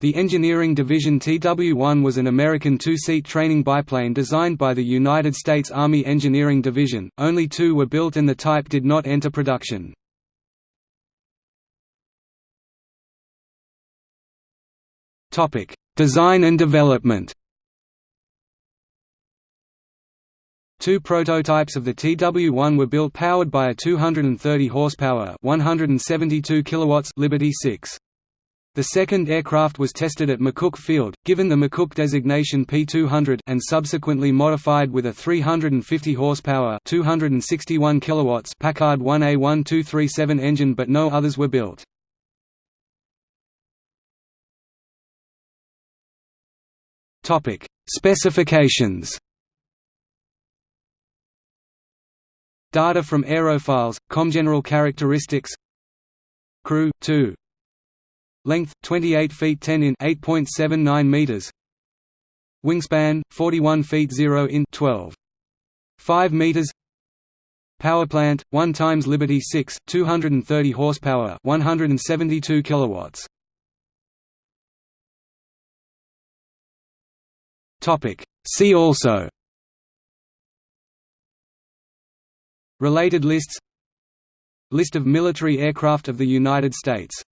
The Engineering Division TW-1 was an American two-seat training biplane designed by the United States Army Engineering Division, only two were built and the type did not enter production. Design and development Two prototypes of the TW-1 were built powered by a 230 horsepower, 172 kilowatts Liberty 6. The second aircraft was tested at McCook Field, given the McCook designation P200 and subsequently modified with a 350 horsepower, 261 kilowatts Packard 1A1237 engine but no others were built. Specifications. Data from aerofiles, ComGeneral characteristics. Crew, 2 Length, 28 feet 10 in 8.79 meters. Wingspan, 41 feet 0 in 12. 5 meters. Powerplant, 1 times Liberty 6, 230 horsepower 172 kilowatts. Topic. See also. Related lists. List of military aircraft of the United States